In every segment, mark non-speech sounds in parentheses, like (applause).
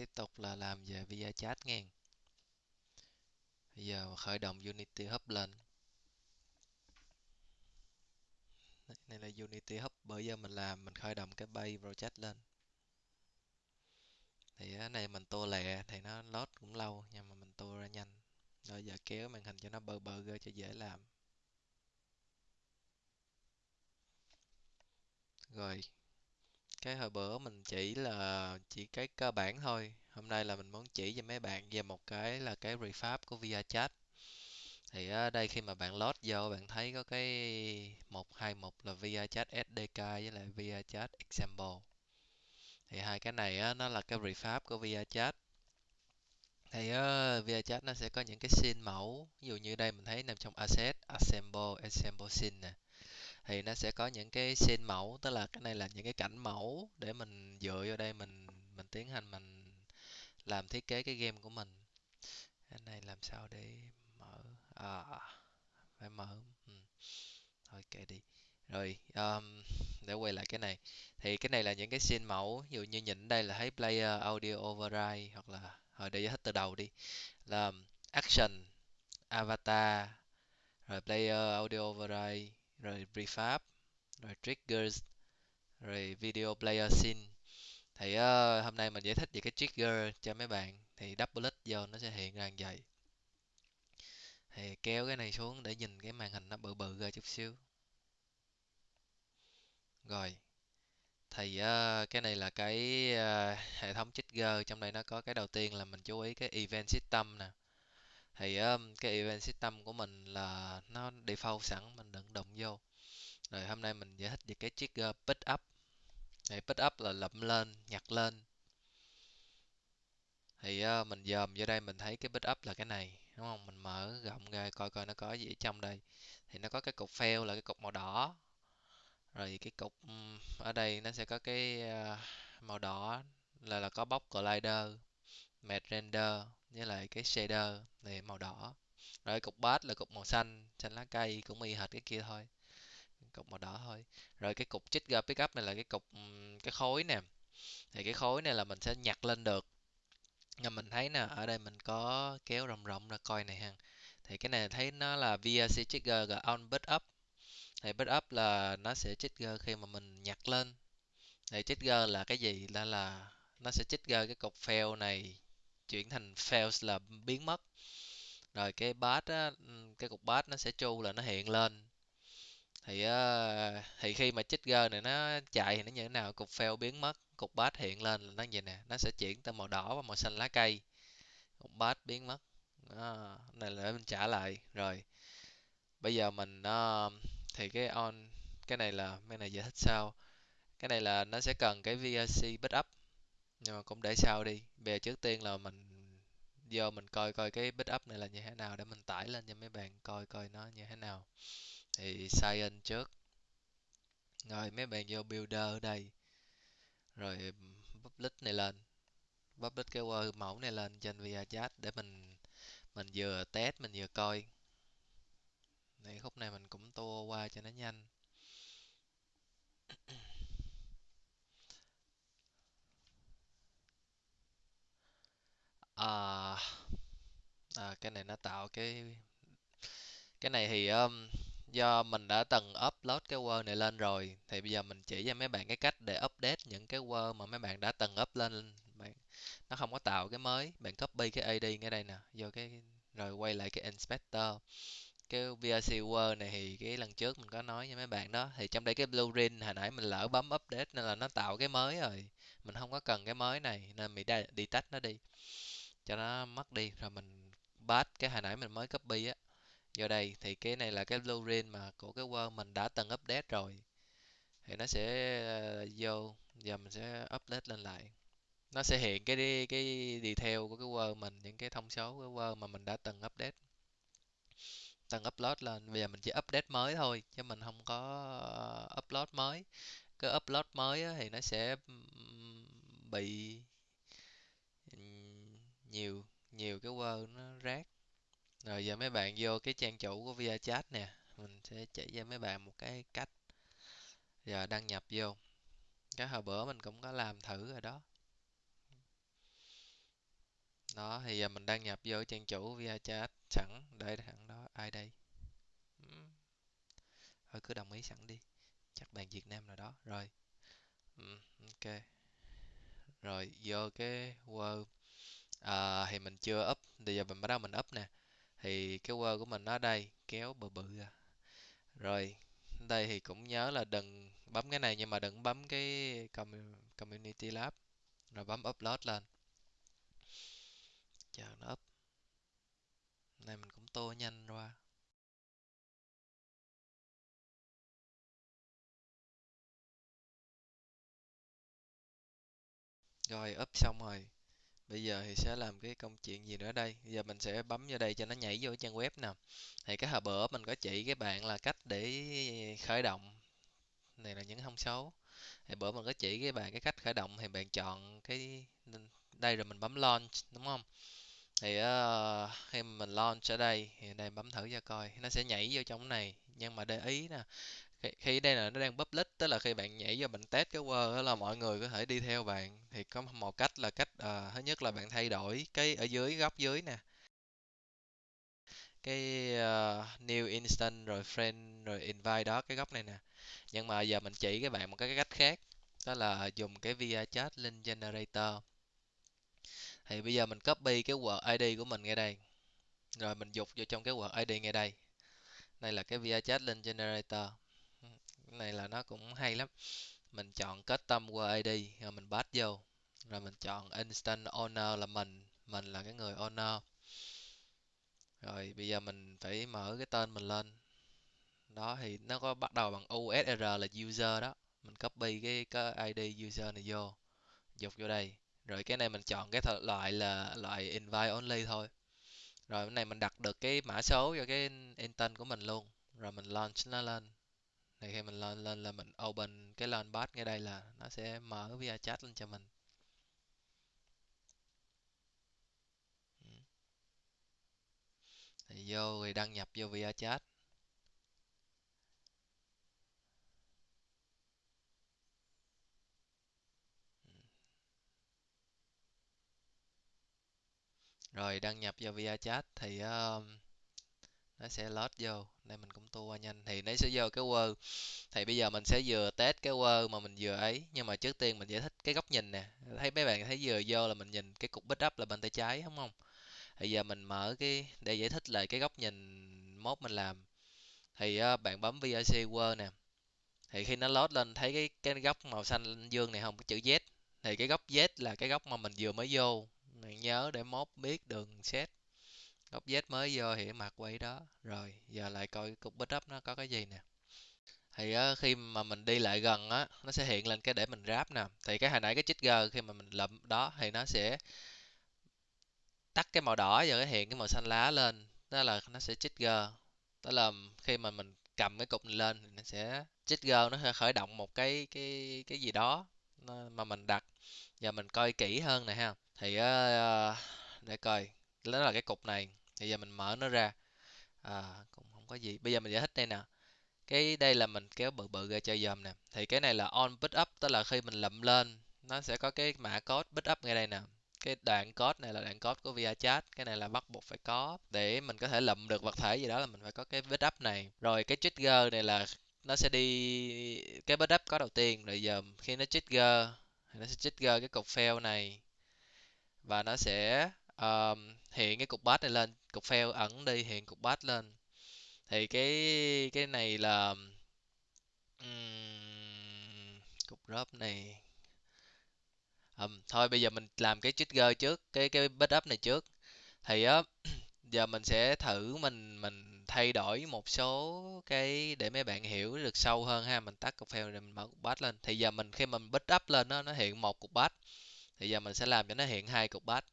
tiếp tục là làm về ViaChat nghe. Bây giờ khởi động Unity Hub lên. Này là Unity Hub, bởi giờ mình làm, mình khởi động cái bay project lên. Thì cái này mình tô lẹ, thì nó load cũng lâu, nhưng mà mình tô ra nhanh. Rồi giờ kéo màn hình cho nó bờ bờ ra cho dễ làm. Rồi cái hồi bữa mình chỉ là chỉ cái cơ bản thôi. Hôm nay là mình muốn chỉ cho mấy bạn về một cái là cái refab của ViaChat. Thì ở đây khi mà bạn load vô bạn thấy có cái một hai mục là ViaChat SDK với lại ViaChat Example. Thì hai cái này á, nó là cái refab của ViaChat. Thì uh, ViaChat nó sẽ có những cái scene mẫu. Ví dụ như đây mình thấy nằm trong asset assemble assemble scene nè thì nó sẽ có những cái scene mẫu tức là cái này là những cái cảnh mẫu để mình dựa vô đây mình mình tiến hành mình làm thiết kế cái game của mình. Cái này làm sao để mở? À phải mở. Ừ. thôi kệ đi. Rồi um, để quay lại cái này. Thì cái này là những cái scene mẫu ví dụ như nhìn đây là thấy player audio override hoặc là hồi để hết từ đầu đi. Là um, action avatar rồi player audio override rồi prefab rồi triggers rồi video player scene. Thì uh, hôm nay mình giải thích về cái trigger cho mấy bạn. Thì double click vô nó sẽ hiện ra như vậy. Thì kéo cái này xuống để nhìn cái màn hình nó bự bự ra chút xíu. Rồi thì uh, cái này là cái uh, hệ thống trigger. Trong đây nó có cái đầu tiên là mình chú ý cái event system nè thì um, cái event system của mình là nó default sẵn mình đừng động vô. Rồi hôm nay mình giải thích về cái trigger pick up. Thì pick up là lậm lên nhặt lên. Thì uh, mình dòm vô đây mình thấy cái pick up là cái này đúng không? Mình mở rộng ra coi coi nó có gì ở trong đây. Thì nó có cái cục fail là cái cục màu đỏ. Rồi cái cục ừ, ở đây nó sẽ có cái uh, màu đỏ là là có bóc collider matte render với lại cái shader này màu đỏ. Rồi cục bát là cục màu xanh xanh lá cây, cũng y hệt cái kia thôi. Cục màu đỏ thôi. Rồi cái cục trigger pickup này là cái cục cái khối nè. Thì cái khối này là mình sẽ nhặt lên được. Nhưng mình thấy nè, ở đây mình có kéo rộng rộng ra coi này ha. Thì cái này thấy nó là VRC trigger và on bit up. Thì bit up là nó sẽ trigger khi mà mình nhặt lên. Thì trigger là cái gì? Đó là nó sẽ trigger cái cục fail này chuyển thành fails là biến mất. Rồi cái bát á, ừ, cái cục bát nó sẽ chu là nó hiện lên. Thì uh, thì khi mà chích gơ này nó chạy thì nó như thế nào? Cục fail biến mất cục bát hiện lên là nó vậy nè nó sẽ chuyển từ màu đỏ và màu xanh lá cây. Cục bát biến mất. Đó, này là để mình trả lại. Rồi bây giờ mình uh, thì cái on cái này là cái này giải thích sau cái này là nó sẽ cần cái VRC backup nhưng mà cũng để sau đi. Về trước tiên là mình vô mình coi coi cái backup này là như thế nào để mình tải lên cho mấy bạn coi coi nó như thế nào. Thì sign trước. Rồi mấy bạn vô builder ở đây. Rồi public này lên. Public cái word mẫu này lên trên ViaChat để mình mình vừa test, mình vừa coi. Này khúc này mình cũng tua qua cho nó nhanh. À, à cái này nó tạo cái cái này thì um, do mình đã từng upload cái Word này lên rồi thì bây giờ mình chỉ cho mấy bạn cái cách để update những cái Word mà mấy bạn đã từng up lên bạn nó không có tạo cái mới. Bạn copy cái AD ngay đây nè vô cái rồi quay lại cái inspector. Cái VRC Word này thì cái lần trước mình có nói với mấy bạn đó thì trong đây cái blueprint hồi nãy mình lỡ bấm update nên là nó tạo cái mới rồi. Mình không có cần cái mới này nên mình đi tách nó đi cho nó mất đi. Rồi mình paste cái hồi nãy mình mới copy á. Vô đây, thì cái này là cái blueprint mà của cái Word mình đã từng update rồi. Thì nó sẽ ờ, vô, giờ mình sẽ update lên lại. Nó sẽ hiện cái cái detail của cái Word mình, những cái thông số của Word mà mình đã từng update. Từng upload lên. Bây giờ mình chỉ update mới thôi, chứ mình không có ờ, upload mới. Cái upload mới thì nó sẽ bị nhiều nhiều cái Word nó rác. Rồi giờ mấy bạn vô cái trang chủ của ViaChat nè, mình sẽ chỉ cho mấy bạn một cái cách. Giờ đăng nhập vô. Cái hồi bữa mình cũng có làm thử rồi đó. Đó, thì giờ mình đăng nhập vô trang chủ ViaChat sẵn, để thẳng đó ai đây? Hmm. Thôi cứ đồng ý sẵn đi. Chắc bạn Việt Nam nào đó. Rồi. Hmm, ok. Rồi, vô cái Word à, thì mình chưa up bây giờ mình bắt đầu mình up nè. Thì cái Word của mình ở đây kéo bự bự ra. Rồi đây thì cũng nhớ là đừng bấm cái này nhưng mà đừng bấm cái Community Lab. Rồi bấm upload lên. Chờ nó up. Này mình cũng tô nhanh qua rồi up xong rồi bây giờ thì sẽ làm cái công chuyện gì nữa đây? Bây giờ mình sẽ bấm vô đây cho nó nhảy vô trang web nè thì cái hồi bữa mình có chỉ cái bạn là cách để khởi động. Này là những thông số. Thì bữa mình có chỉ cái bạn cái cách khởi động thì bạn chọn cái đây rồi mình bấm launch đúng không? Thì uh, khi mình launch ở đây thì đây bấm thử cho coi. Nó sẽ nhảy vô trong này. Nhưng mà để ý nè khi, khi đây là nó đang public tức là khi bạn nhảy vào bạn test cái word đó là mọi người có thể đi theo bạn. Thì có một cách là cách uh, thứ nhất là bạn thay đổi cái ở dưới góc dưới nè. Cái uh, new instant rồi friend rồi invite đó cái góc này nè. Nhưng mà giờ mình chỉ các bạn một cái cách khác đó là dùng cái via chat link generator. Thì bây giờ mình copy cái word ID của mình ngay đây. Rồi mình dục vô trong cái word ID ngay đây. Đây là cái via chat link generator cái này là nó cũng hay lắm. Mình chọn custom word ID rồi mình pass vô. Rồi mình chọn instant owner là mình mình là cái người owner. Rồi bây giờ mình phải mở cái tên mình lên. Đó thì nó có bắt đầu bằng USR là user đó. Mình copy cái, cái ID user này vô dục vô đây. Rồi cái này mình chọn cái loại là loại invite only thôi. Rồi cái này mình đặt được cái mã số cho cái intent của mình luôn. Rồi mình launch nó lên thì khi mình lên lên là mình open cái launchpad ngay đây là nó sẽ mở via chat lên cho mình. Thì vô rồi đăng nhập vô via chat. Rồi đăng nhập vào via chat thì uh, sẽ load vô đây mình cũng tua nhanh. Thì nó sẽ vô cái word thì bây giờ mình sẽ vừa test cái word mà mình vừa ấy. Nhưng mà trước tiên mình giải thích cái góc nhìn nè. Thấy mấy bạn thấy vừa vô là mình nhìn cái cục bích up là bên tay trái đúng không? Bây giờ mình mở cái để giải thích lại cái góc nhìn mốt mình làm. Thì uh, bạn bấm VRC Word nè. Thì khi nó load lên thấy cái cái góc màu xanh dương này không? Cái chữ Z. Thì cái góc Z là cái góc mà mình vừa mới vô. Bạn nhớ để mốt biết đường set góc Z mới vô thì mặt quay đó. Rồi giờ lại coi cục backup nó có cái gì nè. Thì á, khi mà mình đi lại gần á nó sẽ hiện lên cái để mình ráp nè. Thì cái hồi nãy cái trigger khi mà mình lụm đó thì nó sẽ tắt cái màu đỏ và cái hiện cái màu xanh lá lên. Đó là nó sẽ chích g đó là khi mà mình cầm cái cục này lên thì nó sẽ chích g nó sẽ khởi động một cái cái cái gì đó mà mình đặt. Giờ mình coi kỹ hơn nè ha. Thì uh, để coi đó là cái cục này thì giờ mình mở nó ra. À cũng không có gì. Bây giờ mình giải thích đây nè. Cái đây là mình kéo bự bự ra cho dòm nè. Thì cái này là on pick up, tức là khi mình lụm lên, nó sẽ có cái mã code pick up ngay đây nè. Cái đoạn code này là đoạn code của ViaChat cái này là bắt buộc phải có để mình có thể lụm được vật thể gì đó là mình phải có cái pick up này. Rồi cái trigger này là nó sẽ đi, cái pick up có đầu tiên. Rồi giờ khi nó trigger nó sẽ trigger cái cục fail này. Và nó sẽ um, hiện cái cục bát này lên cục fail ẩn đi hiện cục bát lên. Thì cái cái này là um, cục drop này. Um, thôi bây giờ mình làm cái trigger trước cái cái backup này trước. Thì á (clears throat) giờ mình sẽ thử mình mình thay đổi một số cái để mấy bạn hiểu được sâu hơn ha. Mình tắt cục fail rồi mình mở cục batch lên. Thì giờ mình khi mình backup lên nó nó hiện một cục bát, thì giờ mình sẽ làm cho nó hiện hai cục bát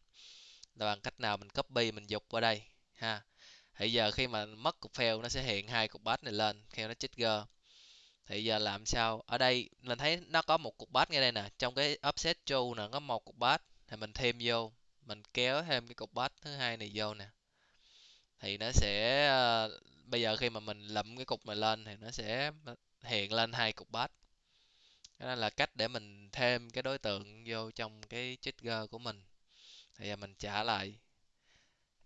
là bằng cách nào mình copy, mình dục qua đây, ha? Thì giờ khi mà mất cục fail nó sẽ hiện hai cục batch này lên khi nó trigger. Thì giờ làm sao? Ở đây, mình thấy nó có một cục batch ngay đây nè. Trong cái offset true nè, có một cục batch thì mình thêm vô, mình kéo thêm cái cục batch thứ hai này vô nè. Thì nó sẽ ờ, bây giờ khi mà mình lụm cái cục này lên thì nó sẽ hiện lên hai cục batch đó là cách để mình thêm cái đối tượng vô trong cái trigger của mình thì giờ mình trả lại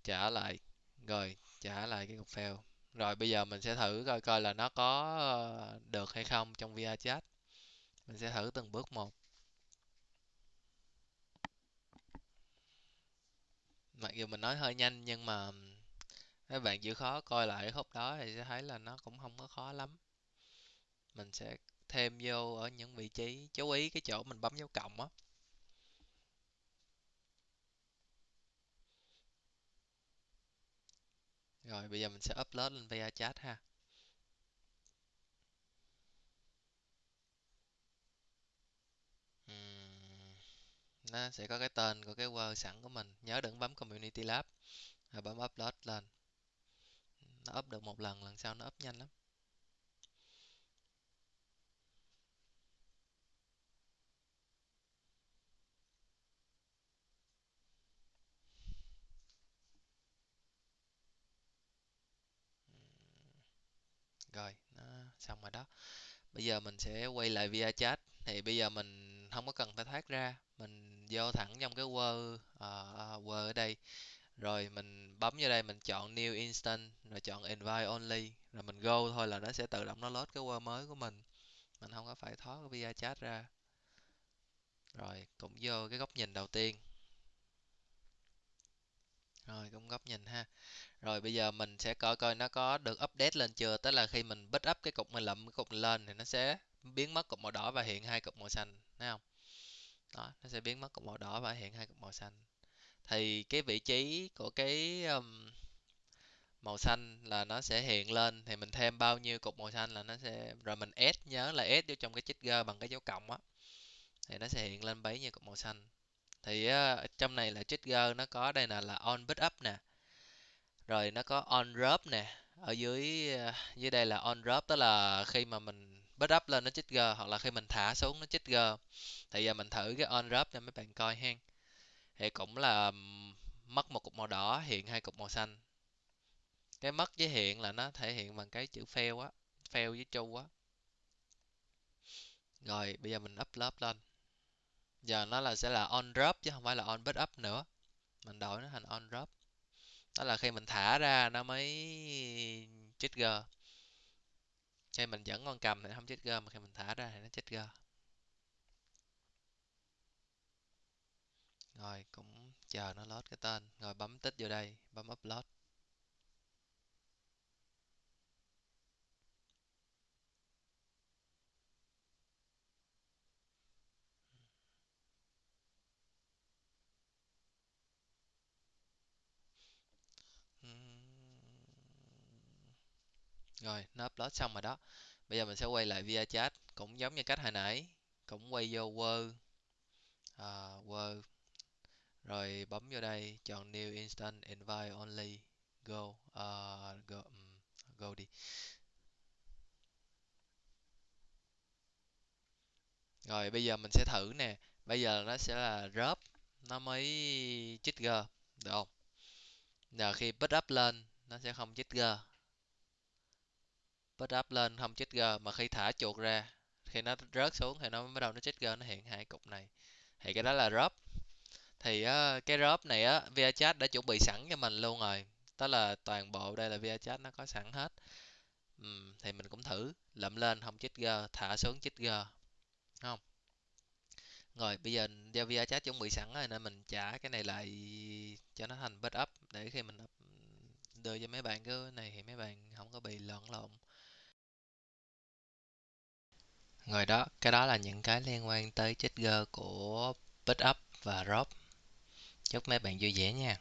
trả lại, rồi trả lại cái cục fail. Rồi bây giờ mình sẽ thử coi coi là nó có ờ, được hay không trong VR chat. Mình sẽ thử từng bước một. Mặc dù mình nói hơi nhanh nhưng mà các bạn chịu khó coi lại cái khúc đó thì sẽ thấy là nó cũng không có khó lắm. Mình sẽ thêm vô ở những vị trí, chú ý cái chỗ mình bấm dấu cộng á. Rồi, bây giờ mình sẽ upload lên VR chat ha. Nó sẽ có cái tên của cái Word sẵn của mình. Nhớ đừng bấm Community Lab. Rồi bấm upload lên. Nó up được một lần lần sau nó up nhanh lắm. Rồi nó xong rồi đó. Bây giờ mình sẽ quay lại via chat. Thì bây giờ mình không có cần phải thoát ra. Mình vô thẳng trong cái Word uh, Word ở đây. Rồi mình bấm vô đây mình chọn New Instant rồi chọn Invite Only. Rồi mình go thôi là nó sẽ tự động nó load cái Word mới của mình. Mình không có phải thoát via chat ra. Rồi cũng vô cái góc nhìn đầu tiên rồi cũng góc nhìn ha. Rồi bây giờ mình sẽ coi coi nó có được update lên chưa? Tức là khi mình bích up cái cục mình lậm cái cục lên thì nó sẽ biến mất cục màu đỏ và hiện hai cục màu xanh thấy không? Đó nó sẽ biến mất cục màu đỏ và hiện hai cục màu xanh. Thì cái vị trí của cái um, màu xanh là nó sẽ hiện lên thì mình thêm bao nhiêu cục màu xanh là nó sẽ rồi mình add nhớ là add vô trong cái trigger bằng cái dấu cộng á. Thì nó sẽ hiện lên bấy nhiêu cục màu xanh thì uh, trong này là trigger nó có đây là là on pick up nè. Rồi nó có on drop nè. Ở dưới uh, dưới đây là on drop tức là khi mà mình pick up lên nó trigger hoặc là khi mình thả xuống nó trigger. Thì giờ mình thử cái on drop cho mấy bạn coi hen. Thì cũng là mất một cục màu đỏ hiện hai cục màu xanh. Cái mất với hiện là nó thể hiện bằng cái chữ fail á fail với true á. Rồi bây giờ mình upload lên giờ nó là sẽ là on drop chứ không phải là on pick up nữa. Mình đổi nó thành on drop. Đó là khi mình thả ra nó mới trigger. Khi mình dẫn con cầm thì nó không g mà khi mình thả ra thì nó trigger. Rồi, cũng chờ nó load cái tên. Rồi, bấm tích vô đây, bấm upload. Rồi nó upload xong rồi đó. Bây giờ mình sẽ quay lại via chat cũng giống như cách hồi nãy cũng quay vô word à, word. Rồi bấm vô đây chọn new instant invite only go uh, go um, go đi. Rồi bây giờ mình sẽ thử nè. Bây giờ nó sẽ là drop nó mới g được không? Giờ khi pick up lên nó sẽ không trigger pick up lên không chết g mà khi thả chuột ra khi nó rớt xuống thì nó bắt đầu nó chết g nó hiện hai cục này. Thì cái đó là drop thì uh, cái drop này á ViaChat đã chuẩn bị sẵn cho mình luôn rồi. Đó là toàn bộ đây là ViaChat nó có sẵn hết. Uhm, thì mình cũng thử lậm lên không chết g thả xuống chết g không. Rồi bây giờ do ViaChat chuẩn bị sẵn rồi nên mình trả cái này lại cho nó thành backup để khi mình đưa cho mấy bạn. Cái này thì mấy bạn không có bị lẫn lộn rồi đó, cái đó là những cái liên quan tới trigger của pickup và drop chúc mấy bạn vui vẻ nha.